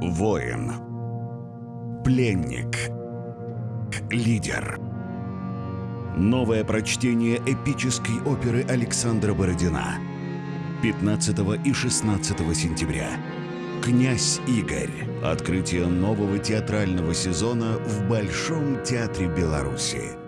Воин. Пленник. Лидер. Новое прочтение эпической оперы Александра Бородина. 15 и 16 сентября. «Князь Игорь». Открытие нового театрального сезона в Большом театре Беларуси.